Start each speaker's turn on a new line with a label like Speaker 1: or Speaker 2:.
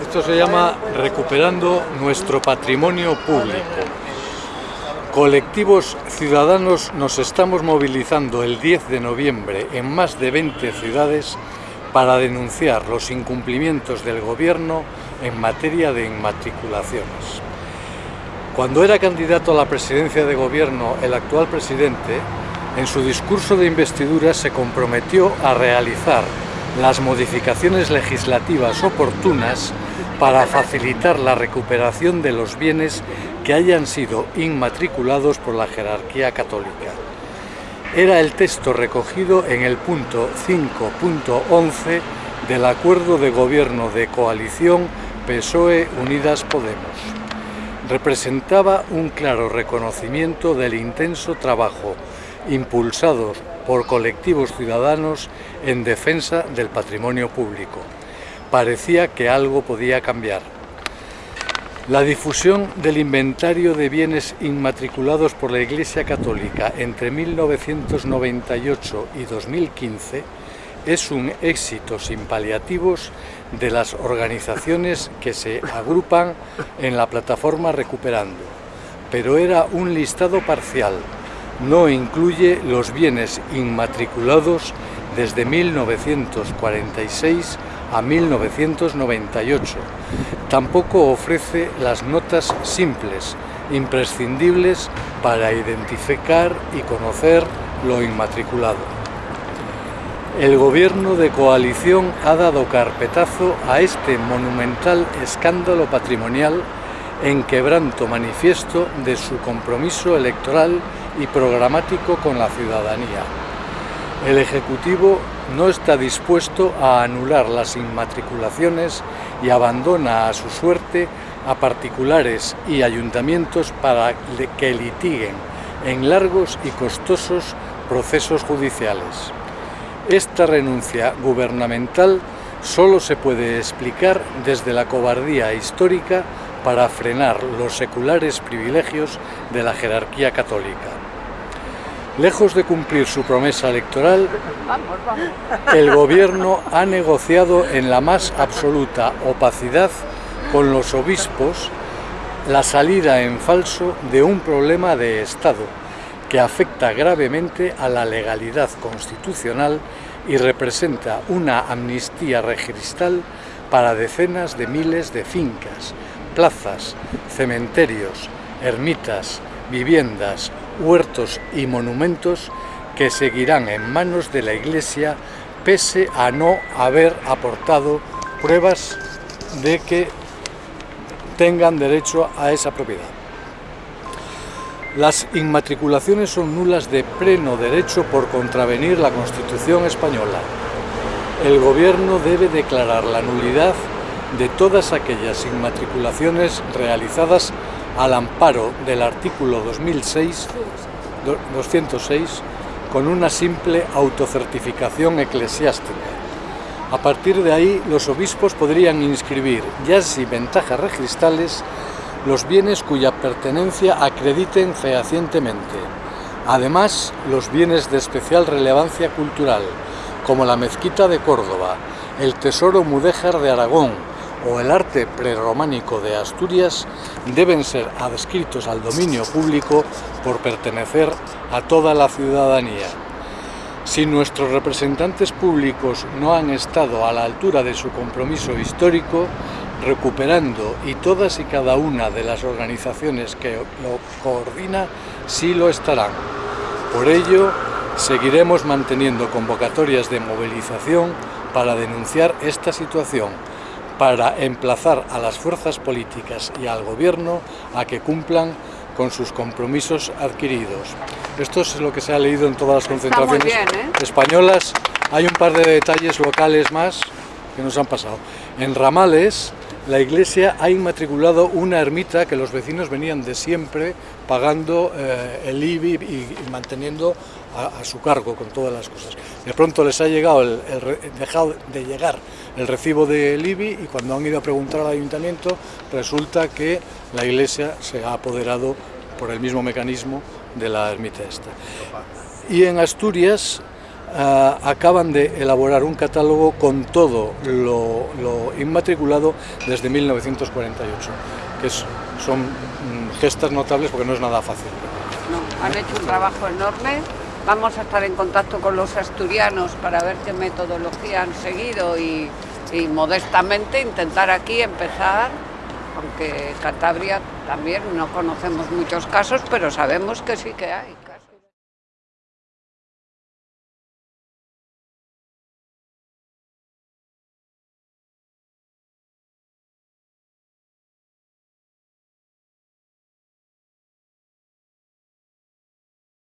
Speaker 1: Esto se llama Recuperando nuestro patrimonio público. Colectivos ciudadanos nos estamos movilizando el 10 de noviembre en más de 20 ciudades para denunciar los incumplimientos del gobierno en materia de inmatriculaciones. Cuando era candidato a la presidencia de gobierno el actual presidente, en su discurso de investidura se comprometió a realizar las modificaciones legislativas oportunas para facilitar la recuperación de los bienes que hayan sido inmatriculados por la jerarquía católica. Era el texto recogido en el punto 5.11 del Acuerdo de Gobierno de Coalición PSOE Unidas Podemos. Representaba un claro reconocimiento del intenso trabajo impulsado por colectivos ciudadanos en defensa del patrimonio público. Parecía que algo podía cambiar. La difusión del inventario de bienes inmatriculados por la Iglesia Católica entre 1998 y 2015 es un éxito sin paliativos de las organizaciones que se agrupan en la plataforma Recuperando, pero era un listado parcial, no incluye los bienes inmatriculados desde 1946 a 1998. Tampoco ofrece las notas simples, imprescindibles para identificar y conocer lo inmatriculado. El gobierno de coalición ha dado carpetazo a este monumental escándalo patrimonial en quebranto manifiesto de su compromiso electoral y programático con la ciudadanía. El Ejecutivo no está dispuesto a anular las inmatriculaciones y abandona a su suerte a particulares y ayuntamientos para que litiguen en largos y costosos procesos judiciales. Esta renuncia gubernamental solo se puede explicar desde la cobardía histórica para frenar los seculares privilegios de la jerarquía católica. Lejos de cumplir su promesa electoral, el gobierno ha negociado en la más absoluta opacidad con los obispos la salida en falso de un problema de Estado que afecta gravemente a la legalidad constitucional y representa una amnistía registral para decenas de miles de fincas, plazas, cementerios, ermitas, viviendas, huertos y monumentos que seguirán en manos de la Iglesia pese a no haber aportado pruebas de que tengan derecho a esa propiedad. Las inmatriculaciones son nulas de pleno derecho por contravenir la Constitución española. El Gobierno debe declarar la nulidad de todas aquellas inmatriculaciones realizadas al amparo del artículo 2006, 206 con una simple autocertificación eclesiástica. A partir de ahí, los obispos podrían inscribir, ya sin ventajas registrales, los bienes cuya pertenencia acrediten fehacientemente. Además, los bienes de especial relevancia cultural, como la mezquita de Córdoba, el tesoro mudéjar de Aragón, o el arte prerrománico de Asturias deben ser adscritos al dominio público por pertenecer a toda la ciudadanía. Si nuestros representantes públicos no han estado a la altura de su compromiso histórico, recuperando y todas y cada una de las organizaciones que lo coordina sí lo estarán. Por ello, seguiremos manteniendo convocatorias de movilización para denunciar esta situación para emplazar a las fuerzas políticas y al gobierno a que cumplan con sus compromisos adquiridos. Esto es lo que se ha leído en todas las concentraciones
Speaker 2: ¿eh?
Speaker 1: españolas. Hay un par de detalles locales más que nos han pasado. En Ramales, la iglesia ha inmatriculado una ermita que los vecinos venían de siempre pagando eh, el IBI y, manteniendo a, su cargo con todas las cosas. De pronto les ha llegado el, dejado de llegar el recibo del IBI y cuando han ido a preguntar al ayuntamiento resulta que la iglesia se ha apoderado por el mismo mecanismo de la ermita esta. Y en Asturias ah, acaban de elaborar un catálogo con todo lo, inmatriculado desde 1948, que son mm, gestas notables porque no es nada fácil.
Speaker 2: No, han hecho un trabajo enorme. Vamos a estar en contacto con los asturianos para ver qué metodología han seguido y, modestamente intentar aquí empezar, aunque Cantabria también no conocemos muchos casos, pero sabemos que sí que hay.